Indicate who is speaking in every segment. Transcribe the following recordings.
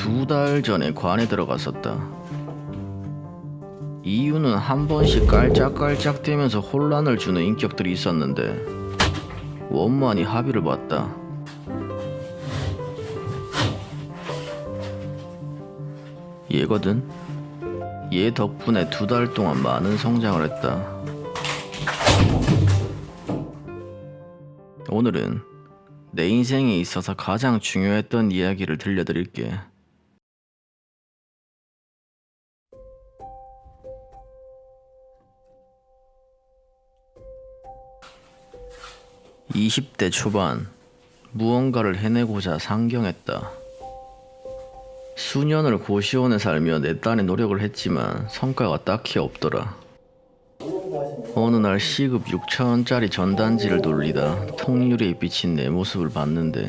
Speaker 1: 두 달 전에 관에 들어갔었다. 이유는 한 번씩 깔짝깔짝 대면서 혼란을 주는 인격들이 있었는데 원만히 합의를 봤다. 얘거든. 얘 덕분에 두 달 동안 많은 성장을 했다. 오늘은 내 인생에 있어서 가장 중요했던 이야기를 들려드릴게. (20대) 초반 무언가를 해내고자 상경했다. 수년을 고시원에 살며 내 딴에 노력을 했지만 성과가 딱히 없더라. 어느 날 시급 6천원짜리 전단지를 돌리다 통유리에 비친 내 모습을 봤는데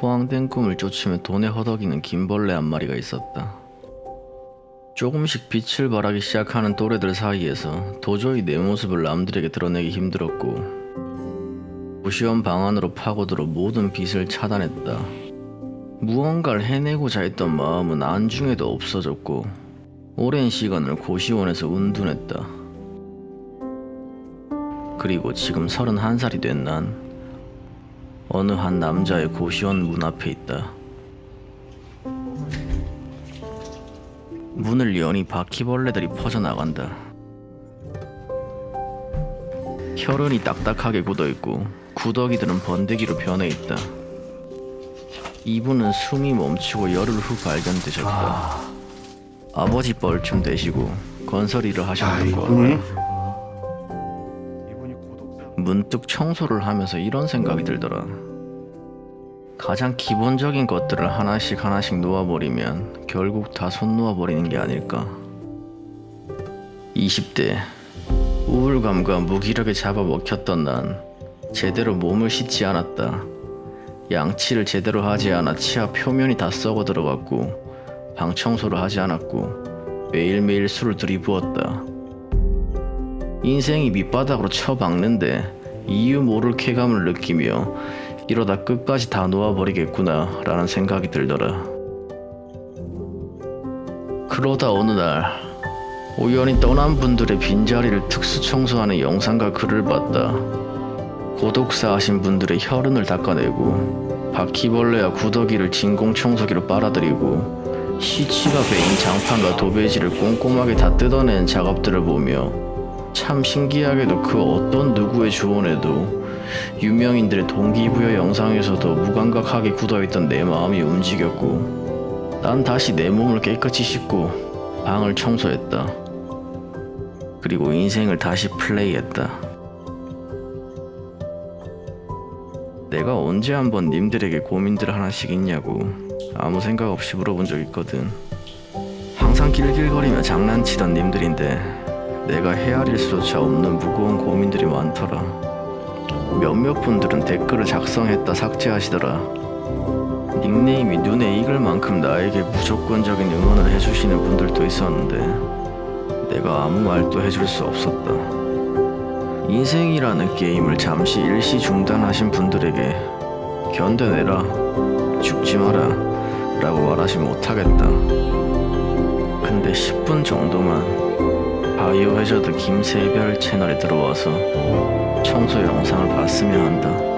Speaker 1: 호황된 꿈을 쫓으며 돈에 허덕이는 김벌레 한 마리가 있었다. 조금씩 빛을 발하기 시작하는 또래들 사이에서 도저히 내 모습을 남들에게 드러내기 힘들었고 고시원 방 안으로 파고들어 모든 빛을 차단했다. 무언가를 해내고자 했던 마음은 안중에도 없어졌고 오랜 시간을 고시원에서 운둔했다. 그리고 지금 31살이 된 난 어느 한 남자의 고시원 문 앞에 있다. 문을 여니 바퀴벌레들이 퍼져나간다. 혈흔이 딱딱하게 굳어있고 구더기들은 번데기로 변해 있다. 이분은 숨이 멈추고 열흘 후 발견되셨다. 아버지 뻘쯤 되시고 건설 일을 하셨던 것 같다.
Speaker 2: 이분이 고독사
Speaker 1: 문득 청소를 하면서 이런 생각이 들더라. 가장 기본적인 것들을 하나씩 하나씩 놓아버리면 결국 다 손 놓아버리는 게 아닐까. 20대 우울감과 무기력에 잡아먹혔던 난 제대로 몸을 씻지 않았다. 양치를 제대로 하지 않아 치아 표면이 다 썩어 들어갔고 방 청소를 하지 않았고 매일매일 술을 들이부었다. 인생이 밑바닥으로 쳐박는데 이유 모를 쾌감을 느끼며 이러다 끝까지 다 놓아버리겠구나 라는 생각이 들더라. 그러다 어느 날 우연히 떠난 분들의 빈자리를 특수 청소하는 영상과 글을 봤다. 고독사 하신 분들의 혈흔을 닦아내고 바퀴벌레와 구더기를 진공 청소기로 빨아들이고 시치가 베인 장판과 도배지를 꼼꼼하게 다 뜯어낸 작업들을 보며 참 신기하게도 그 어떤 누구의 조언에도 유명인들의 동기부여 영상에서도 무감각하게 굳어있던 내 마음이 움직였고 난 다시 내 몸을 깨끗이 씻고 방을 청소했다. 그리고 인생을 다시 플레이했다. 내가 언제 한번 님들에게 고민들 하나씩 있냐고 아무 생각 없이 물어본 적 있거든. 항상 길길거리며 장난치던 님들인데 내가 헤아릴 수조차 없는 무거운 고민들이 많더라. 몇몇 분들은 댓글을 작성했다 삭제하시더라. 닉네임이 눈에 익을 만큼 나에게 무조건적인 응원을 해주시는 분들도 있었는데 내가 아무 말도 해줄 수 없었다. 인생이라는 게임을 잠시 일시 중단하신 분들에게 견뎌내라, 죽지 마라 라고 말하지 못하겠다. 근데 10분 정도만 바이오 해저드 김세별 채널에 들어와서 청소 영상을 봤으면 한다.